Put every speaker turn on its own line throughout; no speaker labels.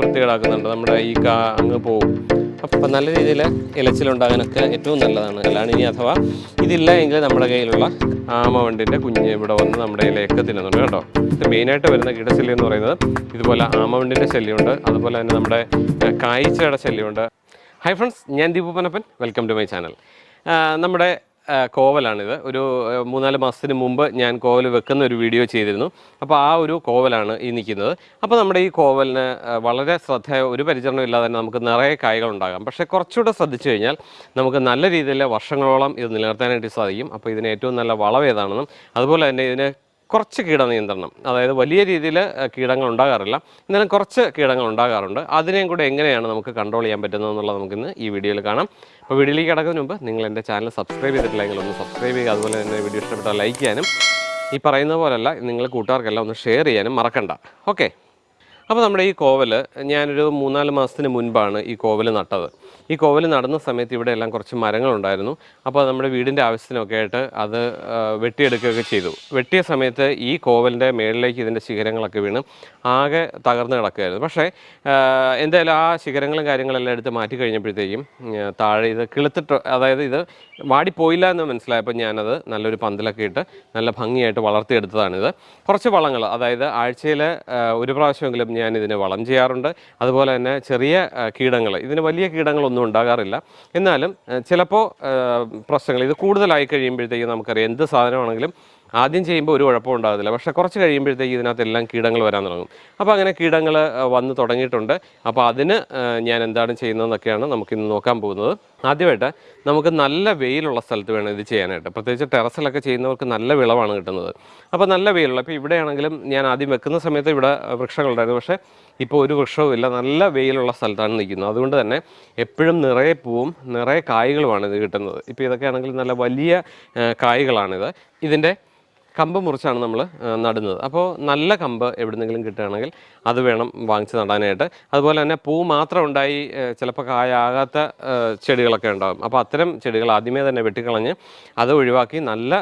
വൃത്തികേടാക്കുന്നുണ്ട്. നമ്മുടെ ഈ കാ അങ്ങ് പോവും. അപ്പം നല്ല രീതിയിൽ ഇലച്ചിലുണ്ടാകാനൊക്കെ ഏറ്റവും നല്ലതാണ്. അല്ലാണ്ട് ഇനി അഥവാ ഇതില്ല എങ്കിൽ നമ്മുടെ കയ്യിലുള്ള ആമവണ്ടിന്റെ കുഞ്ഞ് ഇവിടെ വന്ന് നമ്മുടെ ഇലയൊക്കെ തിന്നുന്നുണ്ട് കേട്ടോ. ഇത് മെയിനായിട്ട് വരുന്ന കീടശല്യം എന്ന് പറയുന്നത് ഇതുപോലെ ആമവണ്ടിന്റെ ശല്യമുണ്ട്. അതുപോലെ തന്നെ നമ്മുടെ കായ്ച്ചയുടെ ശല്യമുണ്ട്. ഹായ് ഫ്രണ്ട്സ് ഞാൻ Deepu Panappan welcome to my channel നമ്മുടെ കോവലാണിത്. ഒരു മൂന്നാൽ മാസത്തിന് മുമ്പ് ഞാൻ കോവൽ വെക്കുന്ന ഒരു വീഡിയോ ചെയ്തിരുന്നു. അപ്പോൾ ആ ഒരു കോവലാണ് ഈ നിൽക്കുന്നത്. അപ്പോൾ നമ്മുടെ ഈ കോവലിന് വളരെ ശ്രദ്ധ ഒരു പരിചരണം ഇല്ലാതെ തന്നെ നമുക്ക് നിറയെ കായ്കൾ ഉണ്ടാകാം. പക്ഷേ കുറച്ചുകൂടെ ശ്രദ്ധിച്ചു കഴിഞ്ഞാൽ നമുക്ക് നല്ല രീതിയിൽ വർഷങ്ങളോളം ഇത് നിലനിർത്താനായിട്ട് സാധിക്കും. അപ്പോൾ ഇതിന് ഏറ്റവും നല്ല വളം ഏതാണെന്നും അതുപോലെ തന്നെ ഇതിന് കുറച്ച് കീടനിയന്ത്രണം അതായത് വലിയ രീതിയിൽ കീടങ്ങൾ ഉണ്ടാകാറില്ല. എന്നാലും കുറച്ച് കീടങ്ങൾ ഉണ്ടാകാറുണ്ട്. അതിനെയും കൂടെ എങ്ങനെയാണ് നമുക്ക് കൺട്രോൾ ചെയ്യാൻ പറ്റുന്നത് എന്നുള്ളത് നമുക്കിന്ന് ഈ വീഡിയോയിൽ കാണാം. അപ്പോൾ വീഡിയോയിലേക്ക് കിടക്കുന്നതിന് മുമ്പ് നിങ്ങൾ എന്റെ ചാനൽ സബ്സ്ക്രൈബ് ചെയ്തിട്ടില്ലെങ്കിൽ ഒന്ന് സബ്സ്ക്രൈബ് ചെയ്യുക. അതുപോലെ തന്നെ വീഡിയോ ഇഷ്ടപ്പെട്ടാൽ ലൈക്ക് ചെയ്യാനും ഈ പറയുന്ന പോലെയല്ല നിങ്ങൾ കൂട്ടുകാർക്കെല്ലാം ഒന്ന് ഷെയർ ചെയ്യാനും മറക്കണ്ട. ഓക്കെ അപ്പോൾ നമ്മുടെ ഈ കോവൽ ഞാനൊരു മൂന്നാൽ മാസത്തിന് മുൻപാണ് ഈ കോവൽ നട്ടത്. ഈ കോവൽ നടന്ന സമയത്ത് ഇവിടെ എല്ലാം കുറച്ച് മരങ്ങളുണ്ടായിരുന്നു. അപ്പോൾ നമ്മുടെ വീടിന്റെ ആവശ്യത്തിനൊക്കെ ആയിട്ട് അത് വെട്ടിയെടുക്കുകയൊക്കെ ചെയ്തു. വെട്ടിയ സമയത്ത് ഈ കോവലിന്റെ മേളിലേക്ക് ഇതിന്റെ ശിഖരങ്ങളൊക്കെ വീണ് ആകെ തകർന്ന് കിടക്കുകയായിരുന്നു. പക്ഷേ എന്തായാലും ആ ശിഖരങ്ങളും കാര്യങ്ങളെല്ലാം എടുത്ത് മാറ്റി കഴിഞ്ഞപ്പോഴത്തേക്കും താഴെ ഇത് കിളുത്തിട്ട് അതായത് ഇത് വാടിപ്പോയില്ല എന്ന് മനസ്സിലായപ്പോൾ ഞാനത് നല്ലൊരു പന്തലൊക്കെ ഇട്ട് നല്ല ഭംഗിയായിട്ട് വളർത്തിയെടുത്തതാണിത്. കുറച്ച് വളങ്ങൾ അതായത് ആഴ്ചയിൽ ഒരു പ്രാവശ്യമെങ്കിലും ഞാൻ ഇതിനെ വളം ചെയ്യാറുണ്ട്. അതുപോലെ തന്നെ ചെറിയ കീടങ്ങൾ. ഇതിന് വലിയ കീടങ്ങളൊന്നും ഉണ്ടാകാറില്ല. എന്നാലും ചിലപ്പോൾ പ്രശ്നങ്ങൾ ഇത് കൂടുതലായി കഴിയുമ്പോഴത്തേക്കും നമുക്കറിയാം എന്ത് സാധനമാണെങ്കിലും ആദ്യം ചെയ്യുമ്പോൾ ഒരു കുഴപ്പം ഉണ്ടാകത്തില്ല. പക്ഷേ കുറച്ച് കഴിയുമ്പോഴത്തേക്ക് ഇതിനകത്തെല്ലാം കീടങ്ങൾ വരാൻ തുടങ്ങും. അപ്പോൾ അങ്ങനെ കീടങ്ങൾ വന്ന് തുടങ്ങിയിട്ടുണ്ട്. അപ്പോൾ അതിന് ഞാൻ എന്താണ് ചെയ്യുന്നതെന്നൊക്കെയാണ് നമുക്കിന്ന് നോക്കാൻ പോകുന്നത്. ആദ്യമായിട്ട് നമുക്ക് നല്ല വെയിലുള്ള സ്ഥലത്ത് വേണം ഇത് ചെയ്യാനായിട്ട്. പ്രത്യേകിച്ച് ടെറസിലൊക്കെ ചെയ്യുന്നവർക്ക് നല്ല വിളവാണ് കിട്ടുന്നത്. അപ്പോൾ നല്ല വെയിലുള്ള ഇപ്പോൾ ഇവിടെയാണെങ്കിലും ഞാൻ ആദ്യം വെക്കുന്ന സമയത്ത് ഇവിടെ വൃക്ഷങ്ങളുണ്ടായിരുന്നു. പക്ഷേ ഇപ്പോൾ ഒരു വൃക്ഷവും ഇല്ല. നല്ല വെയിലുള്ള സ്ഥലത്താണ് നിൽക്കുന്നത്. അതുകൊണ്ട് തന്നെ എപ്പോഴും നിറയെ പൂവും നിറയെ കായ്കളുമാണ് ഇത് കിട്ടുന്നത്. ഇപ്പോൾ ഇതൊക്കെ ആണെങ്കിൽ നല്ല വലിയ കായ്കളാണിത്. ഇതിന്റെ കമ്പ് മുറിച്ചാണ് നമ്മൾ നടുന്നത്. അപ്പോൾ നല്ല കമ്പ് എവിടുന്നെങ്കിലും കിട്ടുകയാണെങ്കിൽ അത് വേണം വാങ്ങിച്ച് നടാനായിട്ട്. അതുപോലെ തന്നെ പൂ മാത്രം ഉണ്ടായി ചിലപ്പോൾ കായാകാത്ത ചെടികളൊക്കെ ഉണ്ടാകും അപ്പോൾ അത്തരം ചെടികൾ ആദ്യമേ തന്നെ വെട്ടിക്കളഞ്ഞ് അത് ഒഴിവാക്കി നല്ല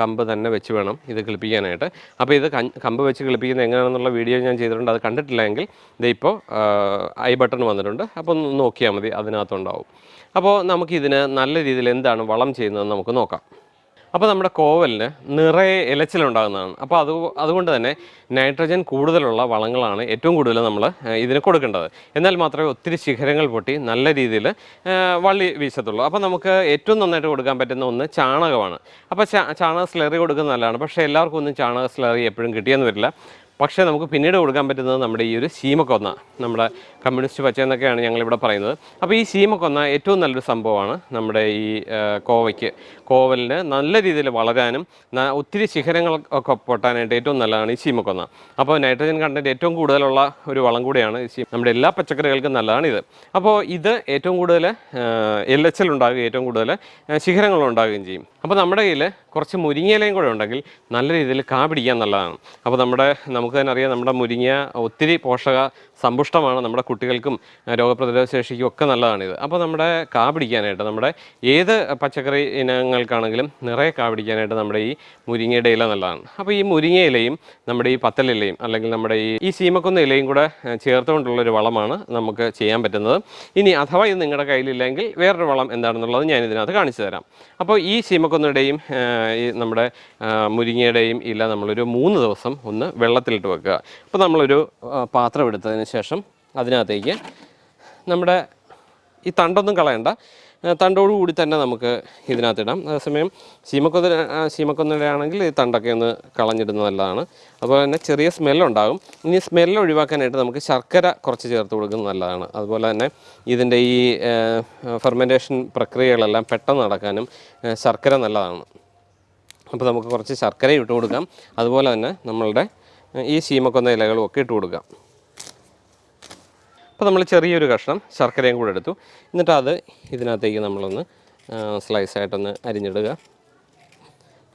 കമ്പ് തന്നെ വെച്ച് വേണം ഇത് കിളിപ്പിക്കാനായിട്ട്. അപ്പോൾ ഇത് കമ്പ് വെച്ച് കിളിപ്പിക്കുന്നത് എങ്ങനെയാണെന്നുള്ള വീഡിയോ ഞാൻ ചെയ്തിട്ടുണ്ട്. അത് കണ്ടിട്ടില്ലെങ്കിൽ എങ്കിൽ ഇതിപ്പോൾ ഐ ബട്ടൺ വന്നിട്ടുണ്ട്. അപ്പോൾ ഒന്ന് നോക്കിയാൽ മതി അതിനകത്തുണ്ടാവും. അപ്പോൾ നമുക്കിതിന് നല്ല രീതിയിൽ എന്താണ് വളം ചെയ്യുന്നതെന്ന് നമുക്ക് നോക്കാം. അപ്പോൾ നമ്മുടെ കോവലിന് നിറയെ ഇലച്ചിലുണ്ടാകുന്നതാണ്. അപ്പോൾ അത് അതുകൊണ്ട് തന്നെ നൈട്രജൻ കൂടുതലുള്ള വളങ്ങളാണ് ഏറ്റവും കൂടുതൽ നമ്മൾ ഇതിന് കൊടുക്കേണ്ടത്. എന്നാൽ മാത്രമേ ഒത്തിരി ശിഖരങ്ങൾ പൊട്ടി നല്ല രീതിയിൽ വള്ളി വീശത്തുള്ളൂ. അപ്പോൾ നമുക്ക് ഏറ്റവും നന്നായിട്ട് കൊടുക്കാൻ പറ്റുന്ന ഒന്ന് ചാണകമാണ്. അപ്പോൾ ചാണക സ്ലറി കൊടുക്കുന്നത് നല്ലതാണ്. പക്ഷേ എല്ലാവർക്കും ഒന്നും ചാണക സ്ലറി എപ്പോഴും കിട്ടിയെന്ന് വരില്ല. പക്ഷേ നമുക്ക് പിന്നീട് കൊടുക്കാൻ പറ്റുന്നത് നമ്മുടെ ഈ ഒരു ശീമക്കൊന്ന നമ്മുടെ കമ്മ്യൂണിസ്റ്റ് പച്ച എന്നൊക്കെയാണ് ഞങ്ങളിവിടെ പറയുന്നത്. അപ്പോൾ ഈ ശീമക്കൊന്ന ഏറ്റവും നല്ലൊരു സംഭവമാണ് നമ്മുടെ ഈ കോവയ്ക്ക്. കോവലിന് നല്ല രീതിയിൽ വളരാനും ഒത്തിരി ശിഖരങ്ങൾ ഒക്കെ പൊട്ടാനായിട്ട് ഏറ്റവും നല്ലതാണ് ഈ ശീമക്കൊന്ന. അപ്പോൾ നൈട്രജൻ കണ്ടന്റ് ഏറ്റവും കൂടുതലുള്ള ഒരു വളം കൂടിയാണ് നമ്മുടെ എല്ലാ പച്ചക്കറികൾക്കും നല്ലതാണ് ഇത് അപ്പോൾ ഇത് ഏറ്റവും കൂടുതൽ എൽ എച്ച് എൽ ഉണ്ടാകുകയും ഏറ്റവും കൂടുതൽ ശിഖരങ്ങൾ ഉണ്ടാകുകയും ചെയ്യും. അപ്പോൾ നമ്മുടെ കയ്യിൽ കുറച്ച് മുരിങ്ങയിലയും കൂടെ ഉണ്ടെങ്കിൽ നല്ല രീതിയിൽ കാ പിടിക്കാൻ നല്ലതാണ്. അപ്പോൾ നമ്മുടെ നമുക്ക് തന്നെ അറിയാം നമ്മുടെ മുരിങ്ങ ഒത്തിരി പോഷക സമ്പുഷ്ടമാണ് നമ്മുടെ കുട്ടികൾക്കും രോഗപ്രതിരോധ ശേഷിക്കും ഒക്കെ നല്ലതാണിത്. അപ്പോൾ നമ്മുടെ കാ പിടിക്കാനായിട്ട് നമ്മുടെ ഏത് പച്ചക്കറി ഇനങ്ങൾക്കാണെങ്കിലും നിറയെ കാ പിടിക്കാനായിട്ട് നമ്മുടെ ഈ മുരിങ്ങയുടെ ഇല നല്ലതാണ്. അപ്പോൾ ഈ മുരിങ്ങ ഇലയും നമ്മുടെ ഈ പത്തലിലയും അല്ലെങ്കിൽ നമ്മുടെ ഈ ഈ സീമക്കൊന്ന ഇലയും കൂടെ ചേർത്തുകൊണ്ടുള്ളൊരു വളമാണ് നമുക്ക് ചെയ്യാൻ പറ്റുന്നത്. ഇനി അഥവാ ഇത് നിങ്ങളുടെ കയ്യിലില്ലെങ്കിൽ വേറൊരു വളം എന്താണെന്നുള്ളത് ഞാൻ ഇതിനകത്ത് കാണിച്ചു തരാം. അപ്പോൾ ഈ സീമക്കൊന്നയുടെയും ഈ നമ്മുടെ മുരിങ്ങയുടെയും ഇല നമ്മളൊരു മൂന്ന് ദിവസം ഒന്ന് വെള്ളത്തിലിട്ട് വെക്കുക. അപ്പോൾ നമ്മളൊരു പാത്രം എടുത്തതിന് ശേഷം അതിനകത്തേക്ക് നമ്മുടെ ഈ തണ്ടൊന്നും കളയണ്ട. തണ്ടോടു കൂടി തന്നെ നമുക്ക് ഇതിനകത്തിടാം. അതേസമയം ശീമക്കൊന്ന ശീമക്കൊന്നയാണെങ്കിൽ ഈ തണ്ടൊക്കെ ഒന്ന് കളഞ്ഞിടുന്നത് നല്ലതാണ്. അതുപോലെ തന്നെ ചെറിയ സ്മെല്ലുണ്ടാകും ഇനി സ്മെല്ല് ഒഴിവാക്കാനായിട്ട് നമുക്ക് ശർക്കര കുറച്ച് ചേർത്ത് കൊടുക്കുന്നത് നല്ലതാണ്. അതുപോലെ തന്നെ ഇതിന്റെ ഈ ഫെർമെന്റേഷൻ പ്രക്രിയകളെല്ലാം പെട്ടെന്ന് നടക്കാനും ശർക്കര നല്ലതാണ്. അപ്പോൾ നമുക്ക് കുറച്ച് ശർക്കര ഇട്ട് കൊടുക്കാം. അതുപോലെ തന്നെ നമ്മളുടെ ഈ ശീമക്കൊന്ന ഇലകളും ഒക്കെ ഇട്ട് കൊടുക്കാം. അപ്പോൾ നമ്മൾ ചെറിയൊരു കഷ്ണം ശർക്കരയും കൂടെ എടുത്തു. എന്നിട്ട് അത് ഇതിനകത്തേക്ക് നമ്മളൊന്ന് സ്ലൈസായിട്ടൊന്ന് അരിഞ്ഞിടുക.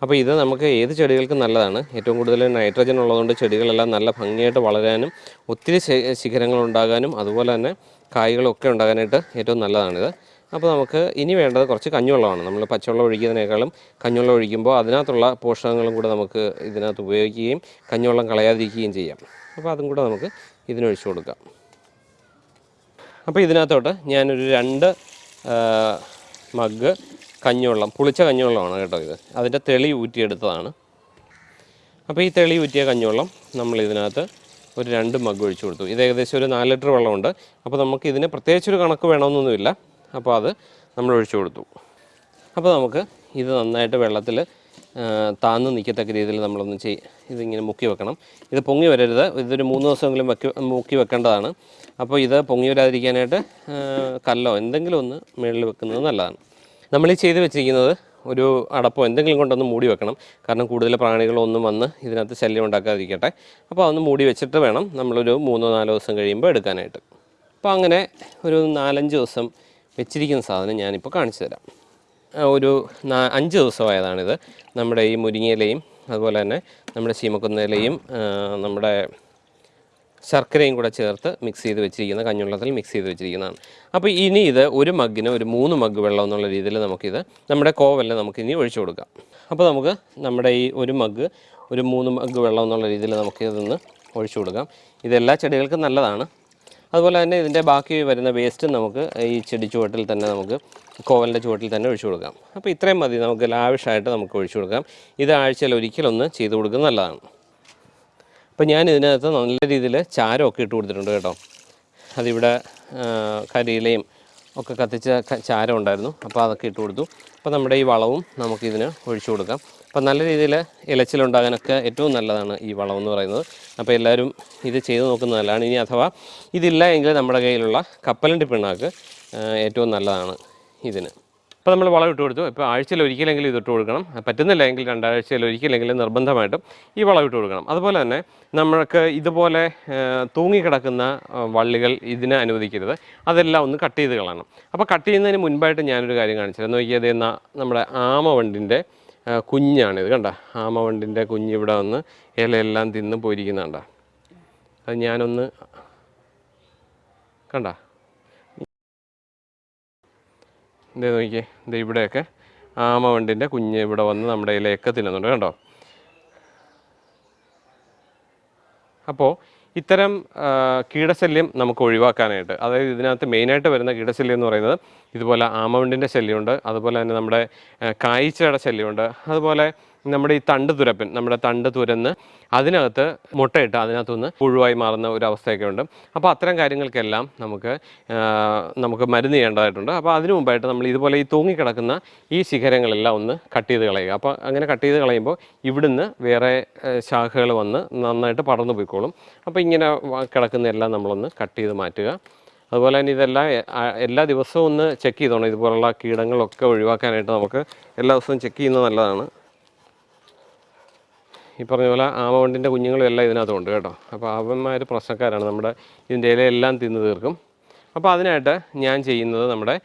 അപ്പോൾ ഇത് നമുക്ക് ഏത് ചെടികൾക്കും നല്ലതാണ്. ഏറ്റവും കൂടുതൽ നൈട്രജൻ ഉള്ളതുകൊണ്ട് ചെടികളെല്ലാം നല്ല ഭംഗിയായിട്ട് വളരാനും ഒത്തിരി ശിഖരങ്ങൾ ഉണ്ടാകാനും അതുപോലെ തന്നെ കായ്കളൊക്കെ ഉണ്ടാകാനായിട്ട് ഏറ്റവും നല്ലതാണിത്. അപ്പോൾ നമുക്ക് ഇനി വേണ്ടത് കുറച്ച് കഞ്ഞുവെള്ളമാണ്. നമ്മൾ പച്ചവെള്ളം ഒഴിക്കുന്നതിനേക്കാളും കഞ്ഞുവെള്ളം ഒഴിക്കുമ്പോൾ അതിനകത്തുള്ള പോഷകങ്ങളും കൂടെ നമുക്ക് ഇതിനകത്ത് ഉപയോഗിക്കുകയും കഞ്ഞുവെള്ളം കളയാതിരിക്കുകയും ചെയ്യാം. അപ്പോൾ അതും കൂടെ നമുക്ക് ഇതിനൊഴിച്ചു കൊടുക്കാം. അപ്പോൾ ഇതിനകത്തോട്ട് ഞാനൊരു രണ്ട് മഗ് കഞ്ഞുവെള്ളം പുളിച്ച കഞ്ഞുവെള്ളമാണ് കേട്ടോ ഇത്. അതിന്റെ തെളി ഊറ്റിയെടുത്തതാണ്. അപ്പോൾ ഈ തെളി ഊറ്റിയ കഞ്ഞുവെള്ളം നമ്മൾ ഇതിനകത്ത് ഒരു രണ്ട് മഗ് ഒഴിച്ചു കൊടുത്തു. ഇത് ഏകദേശം ഒരു നാല് ലിറ്റർ വെള്ളമുണ്ട്. അപ്പോൾ നമുക്ക് ഇതിന് പ്രത്യേകിച്ചൊരു കണക്ക് വേണമെന്നൊന്നുമില്ല. അപ്പോൾ അത് നമ്മൾ ഒഴിച്ചു കൊടുത്തു. അപ്പോൾ നമുക്ക് ഇത് നന്നായിട്ട് വെള്ളത്തിൽ താന്ന് നിൽക്കത്തക്ക രീതിയിൽ നമ്മളൊന്ന് ചെയ് ഇതിങ്ങനെ മുക്കി വെക്കണം. ഇത് പൊങ്ങി വരരുത്. ഇതൊരു മൂന്ന് ദിവസമെങ്കിലും വെക്കി മുക്കി വെക്കേണ്ടതാണ്. അപ്പോൾ ഇത് പൊങ്ങി വരാതിരിക്കാനായിട്ട് കല്ലോ എന്തെങ്കിലും ഒന്ന് മുകളിൽ വെക്കുന്നത് നല്ലതാണ്. നമ്മൾ ഈ ചെയ്ത് വെച്ചിരിക്കുന്നത് ഒരു അടപ്പോ എന്തെങ്കിലും കൊണ്ടൊന്ന് മൂടി വെക്കണം. കാരണം കൂടുതൽ പ്രാണികളൊന്നും വന്ന് ഇതിനകത്ത് ശല്യം ഉണ്ടാക്കാതിരിക്കട്ടെ. അപ്പോൾ അതൊന്ന് മൂടി വെച്ചിട്ട് വേണം നമ്മളൊരു മൂന്നോ നാലോ ദിവസം കഴിയുമ്പോൾ എടുക്കാനായിട്ട്. അപ്പോൾ അങ്ങനെ ഒരു നാലഞ്ച് ദിവസം വെച്ചിരിക്കുന്ന സാധനം ഞാനിപ്പോൾ കാണിച്ചു തരാം. ഒരു അഞ്ച് ദിവസമായതാണിത്. നമ്മുടെ ഈ മുരിങ്ങയിലയും അതുപോലെ തന്നെ നമ്മുടെ ചീമക്കുന്നിലയും നമ്മുടെ ശർക്കരയും കൂടെ ചേർത്ത് മിക്സ് ചെയ്ത് വെച്ചിരിക്കുന്ന കഞ്ഞുള്ളത്തിൽ മിക്സ് ചെയ്ത് വെച്ചിരിക്കുന്നതാണ്. അപ്പോൾ ഇനി ഇത് ഒരു മഗ്ഗിന് ഒരു മൂന്ന് മഗ്ഗ് വെള്ളം എന്നുള്ള രീതിയിൽ നമുക്കിത് നമ്മുടെ കോവലിൽ നമുക്ക് ഇനി ഒഴിച്ചു കൊടുക്കാം. അപ്പോൾ നമുക്ക് നമ്മുടെ ഈ ഒരു മഗ്ഗ് ഒരു മൂന്ന് മഗ്ഗ് വെള്ളം എന്നുള്ള രീതിയിൽ നമുക്കിതൊന്ന് ഒഴിച്ചു കൊടുക്കാം. ഇതെല്ലാ ചെടികൾക്കും നല്ലതാണ്. അതുപോലെ തന്നെ ഇതിന്റെ ബാക്കി വരുന്ന വേസ്റ്റ് നമുക്ക് ഈ ചെടി ചുവട്ടിൽ തന്നെ നമുക്ക് കോവലിന്റെ ചുവട്ടിൽ തന്നെ ഒഴിച്ചു കൊടുക്കാം. അപ്പോൾ ഇത്രയും മതി നമുക്ക് ലാവിഷായിട്ട് നമുക്ക് ഒഴിച്ചു കൊടുക്കാം. ഇത് ആഴ്ചയിൽ ഒരിക്കലൊന്ന് ചെയ്ത് കൊടുക്കുന്നത് നല്ലതാണ്. അപ്പോൾ ഞാൻ ഇതിനകത്ത് നല്ല രീതിയിൽ ചാരമൊക്കെ ഇട്ട് കൊടുത്തിട്ടുണ്ട് കേട്ടോ. അതിവിടെ കരിയിലയും ഒക്കെ കത്തിച്ച ചാരം ഉണ്ടായിരുന്നു. അപ്പോൾ അതൊക്കെ ഇട്ട് കൊടുത്തു. അപ്പോൾ നമ്മുടെ ഈ വളവും നമുക്കിതിന് ഒഴിച്ചു കൊടുക്കാം. അപ്പോൾ നല്ല രീതിയിൽ ഇലച്ചിലുണ്ടാകാനൊക്കെ ഏറ്റവും നല്ലതാണ് ഈ വളം എന്ന് പറയുന്നത്. അപ്പോൾ എല്ലാവരും ഇത് ചെയ്ത് നോക്കുന്നത് നല്ലതാണ്. ഇനി അഥവാ ഇതില്ല എങ്കിൽ നമ്മുടെ കയ്യിലുള്ള കപ്പലണ്ടി പിണ്ണാക്ക് ഏറ്റവും നല്ലതാണ് ഇതിന്. അപ്പോൾ നമ്മൾ വളം ഇട്ട് കൊടുത്തു. ഇപ്പോൾ ആഴ്ചയിൽ ഒരിക്കലെങ്കിലും ഇത് ഇട്ട് കൊടുക്കണം. പറ്റുന്നില്ല എങ്കിൽ രണ്ടാഴ്ചയിൽ ഒരിക്കലെങ്കിലും നിർബന്ധമായിട്ടും ഈ വളം ഇട്ട് കൊടുക്കണം. അതുപോലെ തന്നെ നമ്മൾക്ക് ഇതുപോലെ തൂങ്ങിക്കിടക്കുന്ന വള്ളികൾ ഇതിനെ അനുവദിക്കരുത്. അതെല്ലാം ഒന്ന് കട്ട് ചെയ്ത് കളയണം. അപ്പോൾ കട്ട് ചെയ്യുന്നതിന് മുൻപായിട്ട് ഞാനൊരു കാര്യം കാണിച്ചിരുന്നു നോക്കിയത് നമ്മുടെ ആമവണ്ടിന്റെ ആ, കുഞ്ഞാണിത് കണ്ട? ആമവണ്ടിന്റെ കുഞ്ഞ് ഇവിടെ വന്ന് ഇലയെല്ലാം തിന്ന് പോയിരിക്കുന്നുണ്ട അത് ഞാനൊന്ന് കണ്ട? ഇതേ നോക്കിയേ. ഇത് ഇവിടെയൊക്കെ ആമവണ്ടിന്റെ കുഞ്ഞ് ഇവിടെ വന്ന് നമ്മുടെ ഇലയൊക്കെ തിന്നുന്നുണ്ട്. കണ്ടോ? അപ്പോൾ ഇത്തരം കീടശല്യം നമുക്ക് ഒഴിവാക്കാനായിട്ട് അതായത് ഇതിനകത്ത് മെയിനായിട്ട് വരുന്ന കീടശല്യം എന്ന് പറയുന്നത് ഇതുപോലെ ആമവണ്ടിന്റെ ശല്യമുണ്ട് അതുപോലെ തന്നെ നമ്മുടെ കായ്ച്ചയുടെ ശല്യമുണ്ട് അതുപോലെ നമ്മുടെ ഈ തണ്ട് തുരപ്പൻ നമ്മുടെ തണ്ട് തുരന്ന് അതിനകത്ത് മുട്ടയിട്ട് അതിനകത്തുനിന്ന് പുഴുവായി മാറുന്ന ഒരു അവസ്ഥയൊക്കെ ഉണ്ട് അപ്പോൾ അത്തരം കാര്യങ്ങൾക്കെല്ലാം നമുക്ക് നമുക്ക് മരുന്ന് ചെയ്യേണ്ടതായിട്ടുണ്ട്. അപ്പോൾ അതിനു മുമ്പായിട്ട് നമ്മൾ ഇതുപോലെ ഈ തൂങ്ങിക്കിടക്കുന്ന ഈ ശിഖരങ്ങളെല്ലാം ഒന്ന് കട്ട് ചെയ്ത് കളയുക. അപ്പോൾ അങ്ങനെ കട്ട് ചെയ്ത് കളയുമ്പോൾ ഇവിടുന്ന് വേറെ ശാഖകൾ വന്ന് നന്നായിട്ട് പടർന്നു പോയിക്കോളും. അപ്പോൾ ഇങ്ങനെ കിടക്കുന്നതെല്ലാം നമ്മളൊന്ന് കട്ട് ചെയ്ത് മാറ്റുക. അതുപോലെ തന്നെ ഇതെല്ലാം എല്ലാ ദിവസവും ഒന്ന് ചെക്ക് ചെയ്തോണം. ഇതുപോലുള്ള കീടങ്ങളൊക്കെ ഒഴിവാക്കാനായിട്ട് നമുക്ക് എല്ലാ ദിവസവും ചെക്ക് ചെയ്യുന്നത് നല്ലതാണ്. ഈ പറഞ്ഞ പോലെ ആമവണ്ടിന്റെ കുഞ്ഞുങ്ങളും എല്ലാം ഇതിനകത്തുണ്ട് കേട്ടോ. അപ്പോൾ അവന്മാർ പ്രശ്നക്കാരാണ്. നമ്മുടെ ഇതിന്റെ ഇലയെല്ലാം തിന്നു തീർക്കും. അപ്പോൾ അതിനായിട്ട് ഞാൻ ചെയ്യുന്നത് നമ്മുടെ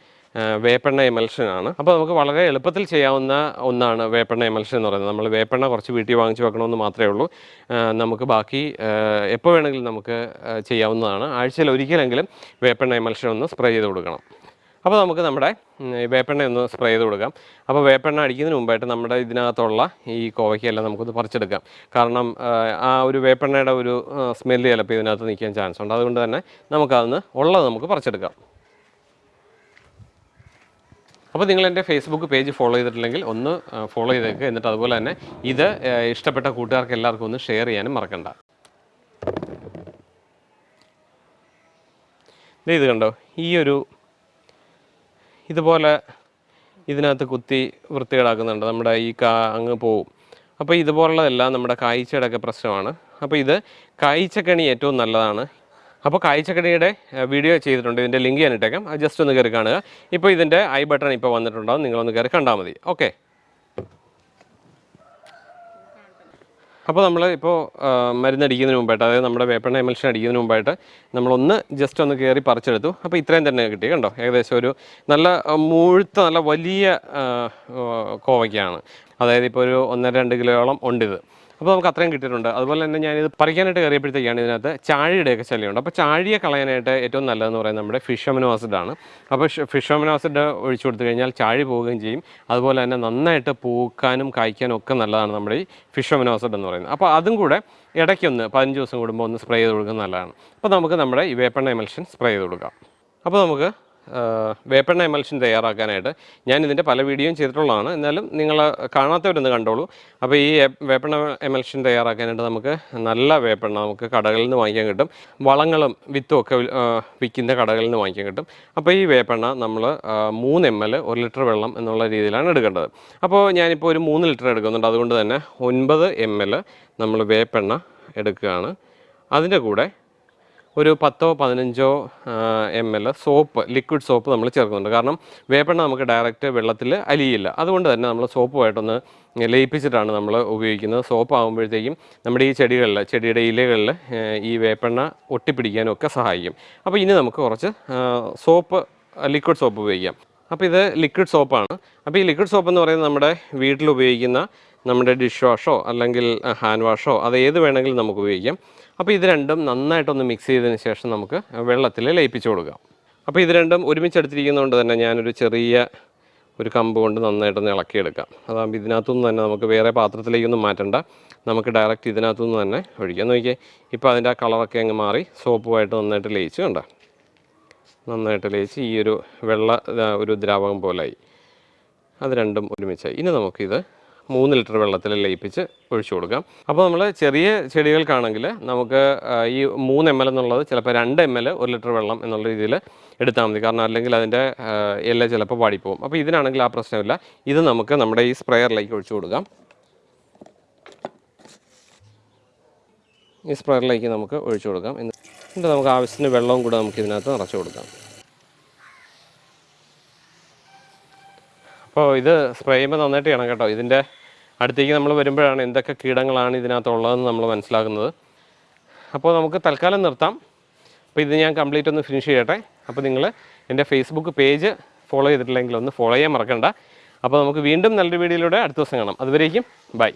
വേപ്പെണ്ണ എമൽഷനാണ് അപ്പോൾ നമുക്ക് വളരെ എളുപ്പത്തിൽ ചെയ്യാവുന്ന ഒന്നാണ് വേപ്പെണ്ണ എമൽഷൻ എന്ന് പറയുന്നത്. നമ്മൾ വേപ്പെണ്ണ കുറച്ച് വീട്ടിൽ വാങ്ങിച്ച് വെക്കണമെന്ന് മാത്രമേ ഉള്ളൂ. നമുക്ക് ബാക്കി എപ്പോൾ വേണമെങ്കിലും നമുക്ക് ചെയ്യാവുന്നതാണ്. ആഴ്ചയിൽ ഒരിക്കലെങ്കിലും വേപ്പെണ്ണ എമൽഷൻ ഒന്ന് സ്പ്രേ ചെയ്ത് കൊടുക്കണം. അപ്പോൾ നമുക്ക് നമ്മുടെ വേപ്പെണ്ണ ഒന്ന് സ്പ്രേ ചെയ്ത് കൊടുക്കാം. അപ്പോൾ വേപ്പെണ്ണ അടിക്കുന്നതിന് മുമ്പായിട്ട് നമ്മുടെ ഇതിനകത്തുള്ള ഈ കോവയ്ക്കെല്ലാം നമുക്കൊന്ന് പറിച്ചെടുക്കാം. കാരണം ആ, ഒരു വേപ്പെണ്ണയുടെ ഒരു സ്മെല്ല് ചിലപ്പോൾ ഇതിനകത്ത് നിൽക്കാൻ ചാൻസ് ഉണ്ട്. അതുകൊണ്ട് തന്നെ നമുക്കതൊന്ന് ഉള്ളത് നമുക്ക് പറിച്ചെടുക്കാം. അപ്പോൾ നിങ്ങൾ എന്റെ ഫേസ്ബുക്ക് പേജ് ഫോളോ ചെയ്തിട്ടില്ലെങ്കിൽ ഒന്ന് ഫോളോ ചെയ്തേക്ക്. എന്നിട്ട് അതുപോലെ തന്നെ ഇത് ഇഷ്ടപ്പെട്ട കൂട്ടുകാർക്ക് എല്ലാവർക്കും ഒന്ന് ഷെയർ ചെയ്യാനും മറക്കണ്ട. ഇത് കണ്ടോ? ഈ ഒരു ഇതുപോലെ ഇതിനകത്ത് കുത്തി വൃത്തികേടാക്കുന്നുണ്ട്. നമ്മുടെ ഈ കാ അങ്ങ് പോവും. അപ്പോൾ ഇതുപോലുള്ളതെല്ലാം നമ്മുടെ കായ്ച്ചയുടെ ഒക്കെ പ്രശ്നമാണ്. അപ്പോൾ ഇത് കായ്ച്ചക്കണി ഏറ്റവും നല്ലതാണ്. അപ്പോൾ കായ്ച്ചക്കണിയുടെ വീഡിയോ ചെയ്തിട്ടുണ്ട്. ഇതിന്റെ ലിങ്ക് അത് ജസ്റ്റ് ഒന്ന് കയറി കാണുക. ഇപ്പോൾ ഇതിന്റെ ഐ ബട്ടൺ ഇപ്പോൾ വന്നിട്ടുണ്ടാവും. നിങ്ങളൊന്ന് കയറി കണ്ടാൽ മതി. ഓക്കെ. അപ്പോൾ നമ്മൾ ഇപ്പോൾ മരുന്നടിക്കുന്നതിന് മുമ്പായിട്ട് അതായത് നമ്മുടെ വേപ്പെണ്ണ എമൽഷൻ അടിക്കുന്നതിന് മുമ്പായിട്ട് നമ്മളൊന്ന് ജസ്റ്റ് ഒന്ന് കയറി പറിച്ചെടുത്തു. അപ്പോൾ ഇത്രയും തന്നെ കിട്ടി കണ്ടോ? ഏകദേശം ഒരു നല്ല മുഴുത്ത നല്ല വലിയ കോവയ്ക്കാണ്. അതായത് ഇപ്പോൾ ഒരു ഒന്നര രണ്ട് കിലോയോളം ഉണ്ട് ഇത് അപ്പോൾ നമുക്ക് അത്രയും കിട്ടിയിട്ടുണ്ട്. അതുപോലെ തന്നെ ഞാനിത് പറിക്കാനായിട്ട് കയറിയപ്പോഴത്തേക്കാണ് ഇതിനകത്ത് ചാഴിയുടെയൊക്കെ ശല്യമുണ്ട്. അപ്പോൾ ചാഴിയെ കളയാനായിട്ട് ഏറ്റവും നല്ലതെന്ന് പറയുന്നത് നമ്മുടെ ഫിഷ് അമിനോ ആസിഡ് ആണ് അപ്പോൾ ഫിഷ് അമിനോ ആസിഡ് ഒഴിച്ചു കൊടുത്തു കഴിഞ്ഞാൽ ചാഴി പോവുകയും ചെയ്യും. അതുപോലെ തന്നെ നന്നായിട്ട് പൂക്കാനും കായ്ക്കാനും ഒക്കെ നല്ലതാണ് നമ്മുടെ ഈ അമിനോ ആസിഡ് എന്ന് പറയുന്നത്. അപ്പോൾ അതും കൂടെ ഇടയ്ക്കൊന്ന് പതിനഞ്ച് ദിവസം കൂടുമ്പോൾ ഒന്ന് സ്പ്രേ ചെയ്ത് കൊടുക്കുന്നത് നല്ലതാണ്. അപ്പോൾ നമുക്ക് നമ്മുടെ ഈ വേപ്പണ്ണ എമൽഷൻ സ്പ്രേ ചെയ്ത് കൊടുക്കാം. അപ്പോൾ നമുക്ക് വേപ്പെണ്ണ എമൽഷൻ തയ്യാറാക്കാനായിട്ട് ഞാൻ ഇതിന്റെ പല വീഡിയോയും ചെയ്തിട്ടുള്ളതാണ്. എന്നാലും നിങ്ങൾ കാണാത്തവരൊന്ന് കണ്ടോളൂ. അപ്പോൾ ഈ വേപ്പെണ്ണ എമൽഷൻ തയ്യാറാക്കാനായിട്ട് നമുക്ക് നല്ല വേപ്പെണ്ണ നമുക്ക് കടകളിൽ നിന്ന് വാങ്ങിക്കാൻ കിട്ടും. വളങ്ങളും വിത്തും ഒക്കെ വിൽക്കുന്ന കടകളിൽ നിന്ന് വാങ്ങിക്കാൻ കിട്ടും. അപ്പോൾ ഈ വേപ്പെണ്ണ നമ്മൾ മൂന്ന് എം എൽ ഒരു ലിറ്റർ വെള്ളം എന്നുള്ള രീതിയിലാണ് എടുക്കേണ്ടത്. അപ്പോൾ ഞാനിപ്പോൾ ഒരു മൂന്ന് ലിറ്റർ എടുക്കുന്നുണ്ട്. അതുകൊണ്ട് തന്നെ ഒൻപത് എം എൽ നമ്മൾ വേപ്പെണ്ണ എടുക്കുകയാണ്. അതിന്റെ കൂടെ ഒരു പത്തോ പതിനഞ്ചോ M L soap liquid soap നമ്മൾ ചേർക്കുന്നുണ്ട്. കാരണം വേപ്പെണ്ണ നമുക്ക് ഡയറക്റ്റ് വെള്ളത്തിൽ അലിയില്ല. അതുകൊണ്ട് തന്നെ നമ്മൾ സോപ്പുമായിട്ടൊന്ന് ലയിപ്പിച്ചിട്ടാണ് നമ്മൾ ഉപയോഗിക്കുന്നത്. സോപ്പ് ആകുമ്പോഴത്തേക്കും നമ്മുടെ ഈ ചെടികളിൽ ചെടിയുടെ ഇലകളിൽ ഈ വേപ്പെണ്ണ ഒട്ടിപ്പിടിക്കാനും ഒക്കെ സഹായിക്കും. അപ്പോൾ ഇനി നമുക്ക് കുറച്ച് സോപ്പ് ലിക്വിഡ് സോപ്പ് ഉപയോഗിക്കാം. അപ്പോൾ ഇത് ലിക്വിഡ് സോപ്പാണ്. അപ്പോൾ ഈ ലിക്വിഡ് സോപ്പ് എന്ന് പറയുന്നത് നമ്മുടെ വീട്ടിൽ ഉപയോഗിക്കുന്ന നമ്മുടെ ഡിഷ് വാഷോ അല്ലെങ്കിൽ ഹാൻഡ് വാഷോ അത് ഏത് വേണമെങ്കിലും നമുക്ക് ഉപയോഗിക്കാം. അപ്പോൾ ഇത് രണ്ടും നന്നായിട്ടൊന്ന് മിക്സ് ചെയ്തതിന് ശേഷം നമുക്ക് വെള്ളത്തിൽ ലയിപ്പിച്ച് കൊടുക്കാം. അപ്പോൾ ഇത് രണ്ടും ഒരുമിച്ച് എടുത്തിരിക്കുന്നതുകൊണ്ട് തന്നെ ഞാനൊരു ചെറിയ ഒരു കമ്പ് കൊണ്ട് നന്നായിട്ടൊന്ന് ഇളക്കിയെടുക്കാം. അതാകുമ്പോൾ ഇതിനകത്തുനിന്ന് തന്നെ നമുക്ക് വേറെ പാത്രത്തിലേക്കൊന്നും മാറ്റണ്ട. നമുക്ക് ഡയറക്റ്റ് ഇതിനകത്തുനിന്ന് തന്നെ ഒഴിക്കാം. നോക്കിയേ ഇപ്പോൾ അതിന്റെ ആ കളറൊക്കെ അങ്ങ് മാറി സോപ്പുമായിട്ട് നന്നായിട്ട് ലയിച്ച് കണ്ട? നന്നായിട്ട് ലയിച്ച് ഈ ഒരു വെള്ള ഒരു ദ്രാവകം പോലായി. അത് രണ്ടും ഒരുമിച്ചായി. ഇനി നമുക്കിത് മൂന്ന് ലിറ്റർ വെള്ളത്തിൽ ലയിപ്പിച്ച് ഒഴിച്ചു കൊടുക്കാം. അപ്പോൾ നമ്മൾ ചെറിയ ചെടികൾക്കാണെങ്കിൽ നമുക്ക് ഈ മൂന്ന് എം എൽ എന്നുള്ളത് ചിലപ്പോൾ രണ്ട് എം എൽ ഒരു ലിറ്റർ വെള്ളം എന്നുള്ള രീതിയിൽ എടുത്താൽ മതി. കാരണം അല്ലെങ്കിൽ അതിന്റെ ഇല ചിലപ്പോൾ വാടിപ്പോവും അപ്പോൾ ഇതിനാണെങ്കിൽ ആ പ്രശ്നമില്ല. ഇത് നമുക്ക് നമ്മുടെ ഈ സ്പ്രെയറിലേക്ക് ഒഴിച്ചു കൊടുക്കാം. ഈ സ്പ്രെയറിലേക്ക് നമുക്ക് ഒഴിച്ചു കൊടുക്കാം. എന്നിട്ട് നമുക്ക് ആവശ്യത്തിന് വെള്ളവും കൂടെ നമുക്ക് ഇതിനകത്ത് നിറച്ചു കൊടുക്കാം. അപ്പോൾ ഇത് സ്പ്രേ ചെയ്യുമ്പോൾ നന്നായിട്ട് ചെയ്യണം കേട്ടോ. ഇതിന്റെ അടുത്തേക്ക് നമ്മൾ വരുമ്പോഴാണ് എന്തൊക്കെ കീടങ്ങളാണ് ഇതിനകത്തുള്ളതെന്ന് നമ്മൾ മനസ്സിലാക്കുന്നത്. അപ്പോൾ നമുക്ക് തൽക്കാലം നിർത്താം. അപ്പോൾ ഇത് ഞാൻ കംപ്ലീറ്റ് ഒന്ന് ഫിനിഷ് ചെയ്യട്ടെ. അപ്പോൾ നിങ്ങൾ എന്റെ ഫേസ്ബുക്ക് പേജ് ഫോളോ ചെയ്തിട്ടില്ലെങ്കിൽ ഒന്ന് ഫോളോ ചെയ്യാൻ മറക്കണ്ട. അപ്പോൾ നമുക്ക് വീണ്ടും നല്ലൊരു വീഡിയോയിലൂടെ അടുത്ത ദിവസം കാണാം. അതുവരേക്കും ബൈ.